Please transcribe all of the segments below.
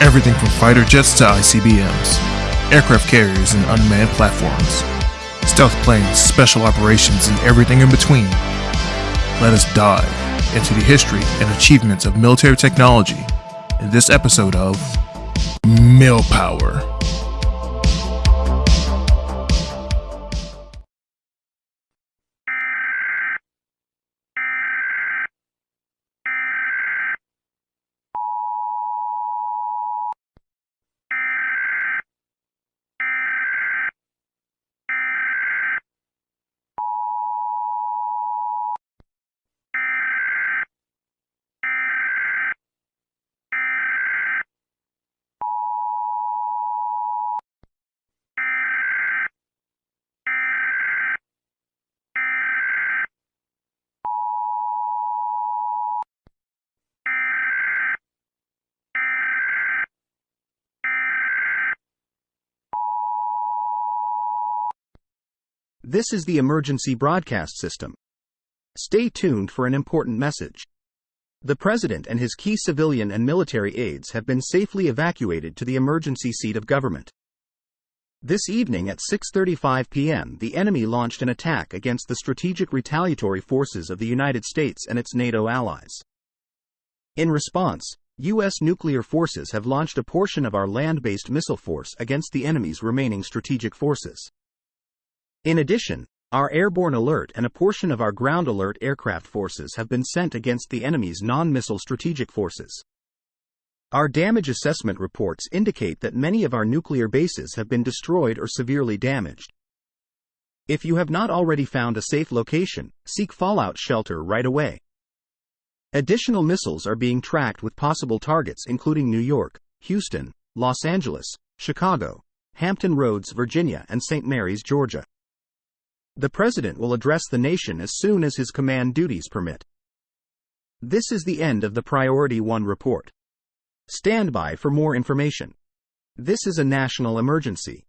Everything from fighter jets to ICBMs, aircraft carriers, and unmanned platforms, stealth planes, special operations, and everything in between. Let us dive into the history and achievements of military technology in this episode of Milpower. This is the emergency broadcast system. Stay tuned for an important message. The President and his key civilian and military aides have been safely evacuated to the emergency seat of government. This evening at 6:35 p.m., the enemy launched an attack against the strategic retaliatory forces of the United States and its NATO allies. In response, US nuclear forces have launched a portion of our land-based missile force against the enemy's remaining strategic forces. In addition, our airborne alert and a portion of our ground alert aircraft forces have been sent against the enemy's non missile strategic forces. Our damage assessment reports indicate that many of our nuclear bases have been destroyed or severely damaged. If you have not already found a safe location, seek fallout shelter right away. Additional missiles are being tracked with possible targets including New York, Houston, Los Angeles, Chicago, Hampton Roads, Virginia, and St. Mary's, Georgia. The President will address the nation as soon as his command duties permit. This is the end of the Priority 1 report. Stand by for more information. This is a national emergency.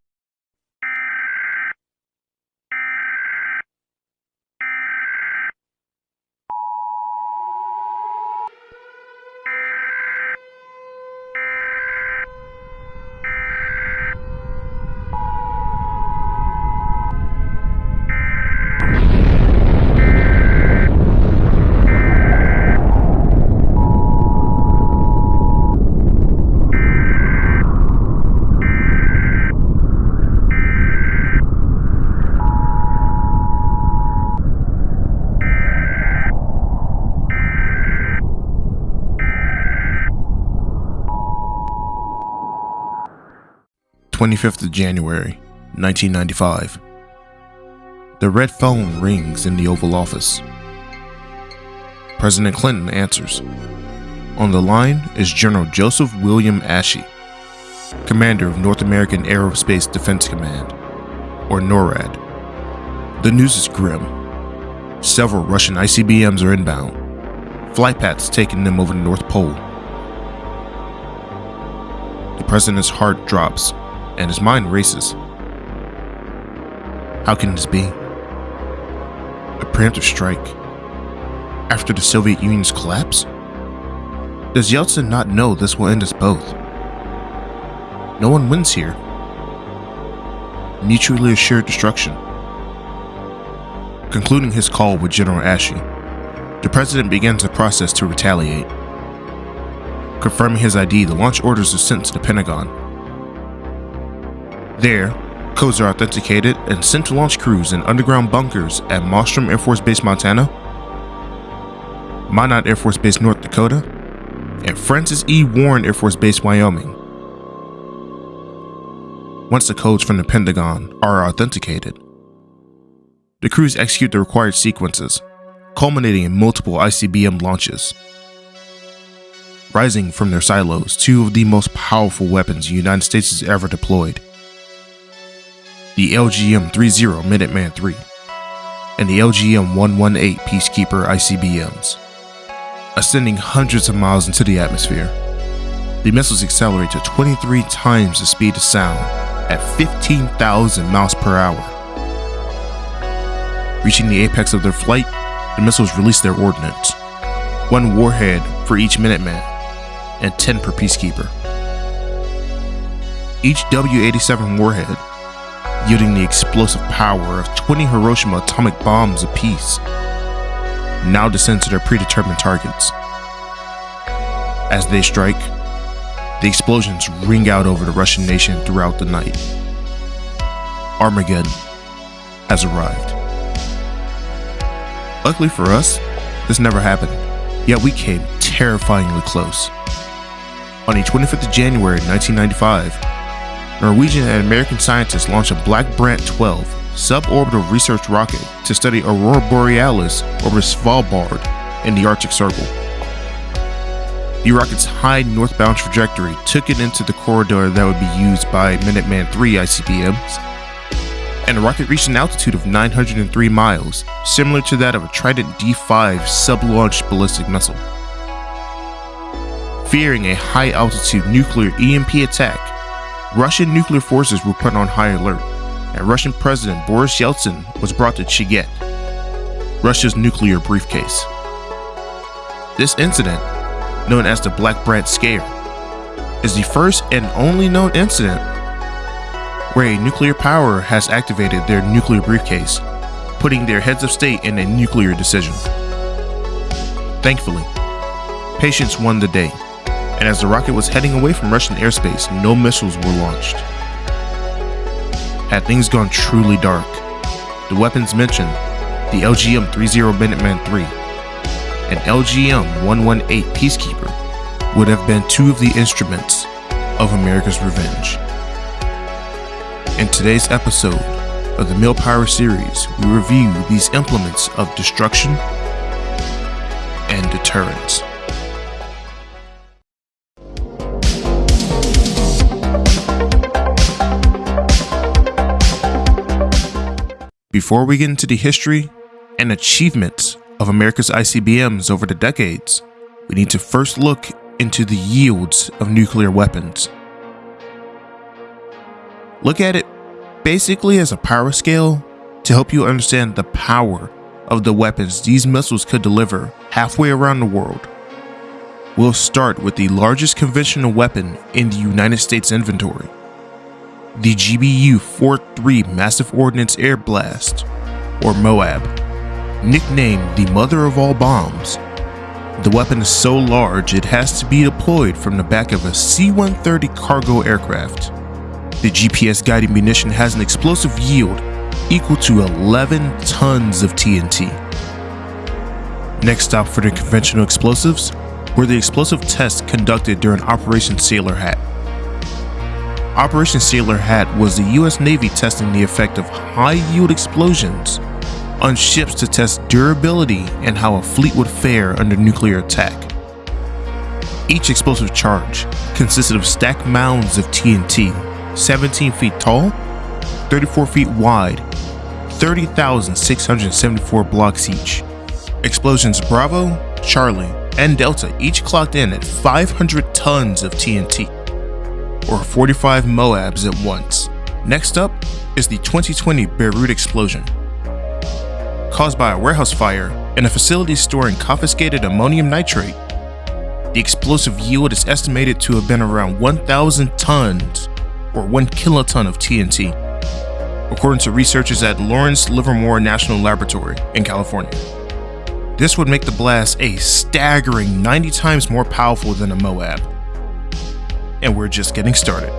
25th of January, 1995. The red phone rings in the Oval Office. President Clinton answers. On the line is General Joseph William Ashy, commander of North American Aerospace Defense Command, or NORAD. The news is grim. Several Russian ICBMs are inbound, flight paths taking them over the North Pole. The president's heart drops and his mind races. How can this be? A preemptive strike after the Soviet Union's collapse? Does Yeltsin not know this will end us both? No one wins here. Mutually assured destruction. Concluding his call with General Ashy, the president begins a process to retaliate. Confirming his ID, the launch orders are sent to the Pentagon there, codes are authenticated and sent to launch crews in underground bunkers at Malmstrom Air Force Base, Montana, Minot Air Force Base, North Dakota, and Francis E. Warren Air Force Base, Wyoming. Once the codes from the Pentagon are authenticated, the crews execute the required sequences, culminating in multiple ICBM launches. Rising from their silos, two of the most powerful weapons the United States has ever deployed the LGM-30 Minuteman III, and the LGM-118 Peacekeeper ICBMs. Ascending hundreds of miles into the atmosphere, the missiles accelerate to 23 times the speed of sound at 15,000 miles per hour. Reaching the apex of their flight, the missiles release their ordnance. One warhead for each Minuteman, and 10 per Peacekeeper. each W 87 warhead, yielding the explosive power of 20 Hiroshima atomic bombs apiece, now descend to their predetermined targets. As they strike, the explosions ring out over the Russian nation throughout the night. Armageddon has arrived. Luckily for us, this never happened, yet we came terrifyingly close. On the 25th of January 1995, Norwegian and American scientists launched a Black Brant 12 suborbital research rocket to study Aurora Borealis over Svalbard in the Arctic Circle. The rocket's high northbound trajectory took it into the corridor that would be used by Minuteman III ICBMs, and the rocket reached an altitude of 903 miles, similar to that of a Trident D5 sub-launched ballistic missile. Fearing a high altitude nuclear EMP attack, Russian nuclear forces were put on high alert, and Russian President Boris Yeltsin was brought to Cheget, Russia's nuclear briefcase. This incident, known as the Black Brant Scare, is the first and only known incident where a nuclear power has activated their nuclear briefcase, putting their heads of state in a nuclear decision. Thankfully, patience won the day and as the rocket was heading away from Russian airspace, no missiles were launched. Had things gone truly dark, the weapons mentioned, the LGM-30 Minuteman III and LGM-118 Peacekeeper, would have been two of the instruments of America's revenge. In today's episode of the Millpower series, we review these implements of destruction and deterrence. Before we get into the history and achievements of America's ICBMs over the decades, we need to first look into the yields of nuclear weapons. Look at it basically as a power scale to help you understand the power of the weapons these missiles could deliver halfway around the world. We'll start with the largest conventional weapon in the United States inventory, the GBU 43 Massive Ordnance Air Blast, or MOAB. Nicknamed the mother of all bombs, the weapon is so large it has to be deployed from the back of a C-130 cargo aircraft. The GPS guided munition has an explosive yield equal to 11 tons of TNT. Next stop for the conventional explosives were the explosive tests conducted during Operation Sailor Hat. Operation Sailor Hat was the US Navy testing the effect of high-yield explosions on ships to test durability and how a fleet would fare under nuclear attack. Each explosive charge consisted of stacked mounds of TNT, 17 feet tall, 34 feet wide, 30,674 blocks each. Explosions Bravo, Charlie, and Delta each clocked in at 500 tons of TNT or 45 Moabs at once. Next up is the 2020 Beirut explosion. Caused by a warehouse fire in a facility storing confiscated ammonium nitrate, the explosive yield is estimated to have been around 1,000 tons or 1 kiloton of TNT, according to researchers at Lawrence Livermore National Laboratory in California. This would make the blast a staggering 90 times more powerful than a Moab and we're just getting started.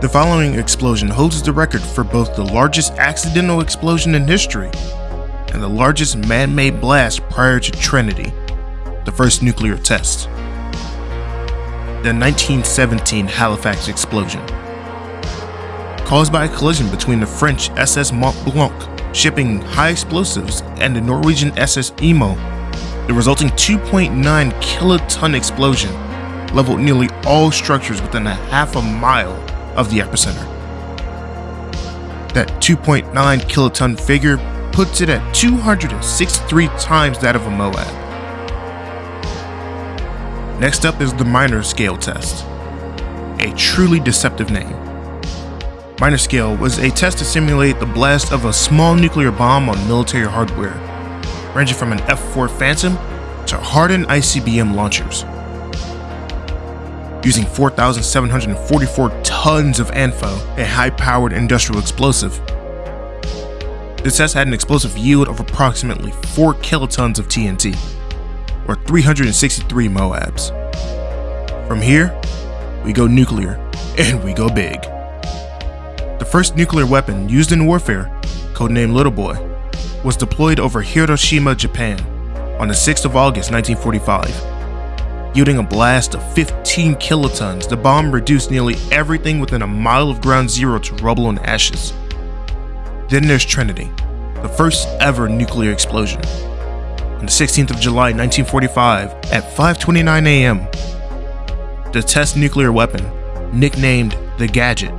The following explosion holds the record for both the largest accidental explosion in history and the largest man-made blast prior to Trinity, the first nuclear test. The 1917 Halifax explosion. Caused by a collision between the French SS Mont Blanc shipping high explosives and the Norwegian SS Imo, the resulting 2.9 kiloton explosion leveled nearly all structures within a half a mile of the epicenter. That 2.9 kiloton figure puts it at 263 times that of a Moab. Next up is the minor scale test, a truly deceptive name. Minor scale was a test to simulate the blast of a small nuclear bomb on military hardware, ranging from an F-4 Phantom to hardened ICBM launchers. Using 4,744 tons of ANFO, a high powered industrial explosive. The test had an explosive yield of approximately 4 kilotons of TNT, or 363 MOABs. From here, we go nuclear, and we go big. The first nuclear weapon used in warfare, codenamed Little Boy, was deployed over Hiroshima, Japan on the 6th of August 1945. Yielding a blast of 15 kilotons, the bomb reduced nearly everything within a mile of ground zero to rubble and ashes. Then there's Trinity, the first ever nuclear explosion. On the 16th of July 1945 at 5:29 a.m., the test nuclear weapon, nicknamed the Gadget,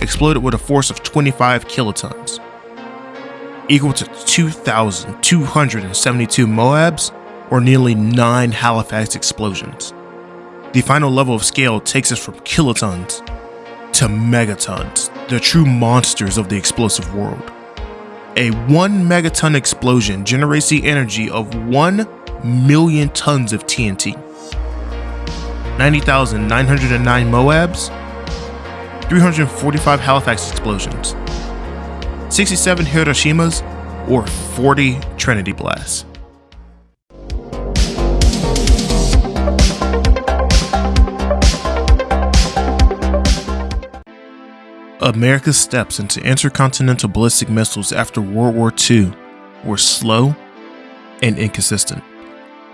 exploded with a force of 25 kilotons, equal to 2,272 Moabs or nearly 9 Halifax explosions. The final level of scale takes us from kilotons to megatons, the true monsters of the explosive world. A 1 megaton explosion generates the energy of 1 million tons of TNT. 90,909 Moabs, 345 Halifax explosions, 67 Hiroshimas, or 40 Trinity blasts. America's steps into intercontinental ballistic missiles after World War II were slow and inconsistent,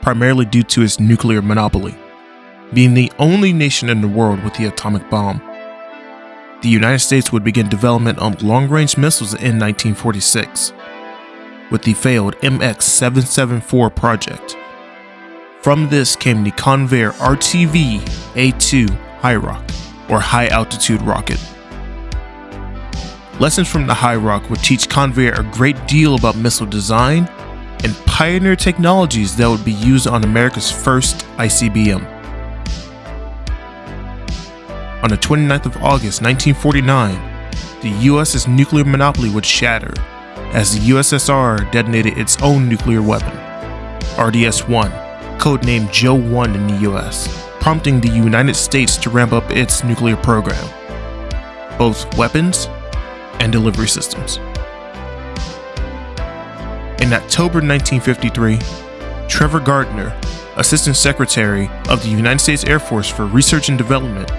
primarily due to its nuclear monopoly being the only nation in the world with the atomic bomb. The United States would begin development of long range missiles in 1946 with the failed MX 774 project. From this came the Convair RTV A2 HIROC, or High Altitude Rocket. Lessons from the Hiroc would teach Convair a great deal about missile design and pioneer technologies that would be used on America's first ICBM. On the 29th of August 1949, the US's nuclear monopoly would shatter as the USSR detonated its own nuclear weapon, RDS-1, codenamed Joe 1 in the US, prompting the United States to ramp up its nuclear program, both weapons and delivery systems. In October 1953, Trevor Gardner, Assistant Secretary of the United States Air Force for Research and Development,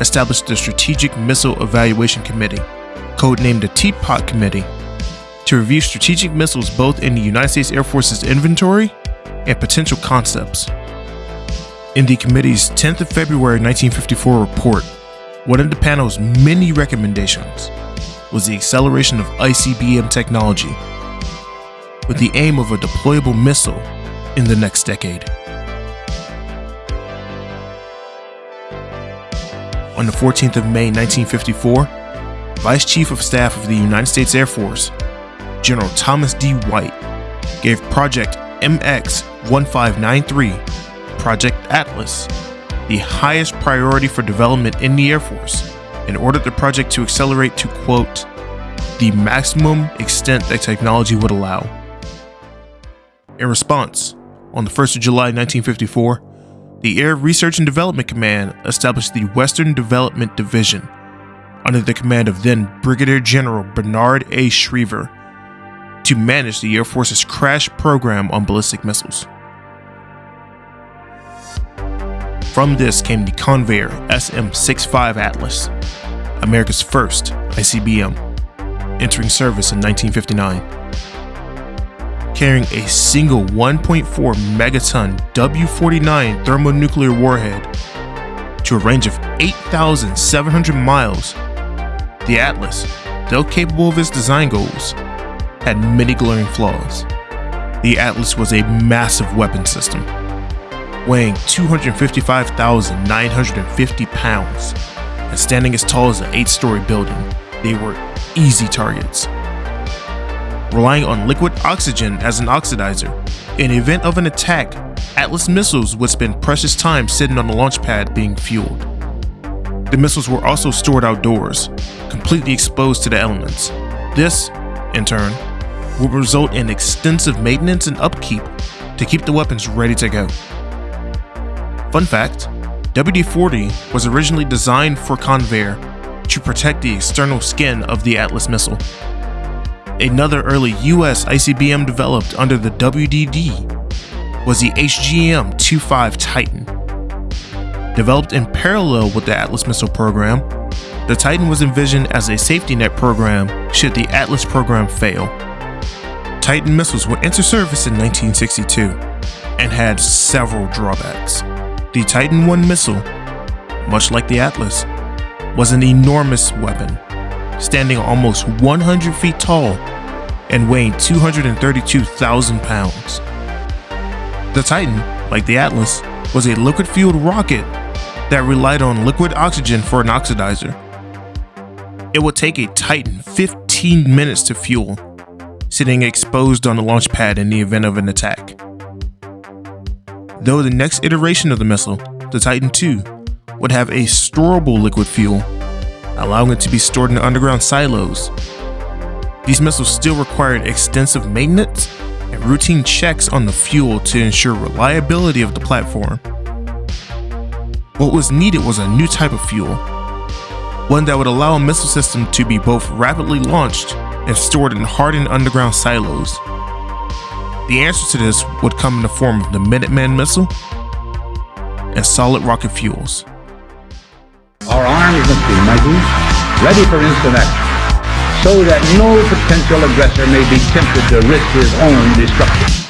established the Strategic Missile Evaluation Committee, codenamed the Teapot Committee, to review strategic missiles both in the United States Air Force's inventory and potential concepts. In the committee's 10th of February 1954 report, one of the panel's many recommendations was the acceleration of ICBM technology with the aim of a deployable missile in the next decade. On the 14th of May 1954, Vice Chief of Staff of the United States Air Force, General Thomas D. White, gave Project MX 1593, Project Atlas, the highest priority for development in the Air Force, and ordered the project to accelerate to, quote, the maximum extent that technology would allow. In response, on the 1st of July 1954, the Air Research and Development Command established the Western Development Division under the command of then Brigadier General Bernard A. Schriever to manage the Air Force's crash program on ballistic missiles. From this came the Convair SM-65 Atlas, America's first ICBM, entering service in 1959 carrying a single 1.4 megaton W-49 thermonuclear warhead to a range of 8,700 miles. The Atlas, though capable of its design goals, had many glaring flaws. The Atlas was a massive weapon system, weighing 255,950 pounds and standing as tall as an eight-story building. They were easy targets relying on liquid oxygen as an oxidizer. In the event of an attack, Atlas missiles would spend precious time sitting on the launch pad being fueled. The missiles were also stored outdoors, completely exposed to the elements. This, in turn, would result in extensive maintenance and upkeep to keep the weapons ready to go. Fun fact, WD 40 was originally designed for Convair to protect the external skin of the Atlas missile. Another early US ICBM developed under the WDD was the HGM 25 Titan. Developed in parallel with the Atlas missile program, the Titan was envisioned as a safety net program should the Atlas program fail. Titan missiles would enter service in 1962 and had several drawbacks. The Titan I missile, much like the Atlas, was an enormous weapon, standing almost 100 feet tall and weighing 232,000 pounds. The Titan, like the Atlas, was a liquid fueled rocket that relied on liquid oxygen for an oxidizer. It would take a Titan 15 minutes to fuel, sitting exposed on the launch pad in the event of an attack. Though the next iteration of the missile, the Titan II, would have a storable liquid fuel, allowing it to be stored in underground silos. These missiles still required extensive maintenance and routine checks on the fuel to ensure reliability of the platform. What was needed was a new type of fuel, one that would allow a missile system to be both rapidly launched and stored in hardened underground silos. The answer to this would come in the form of the Minuteman missile and solid rocket fuels. Our arms must be mighty, ready for instant action, so that no potential aggressor may be tempted to risk his own destruction.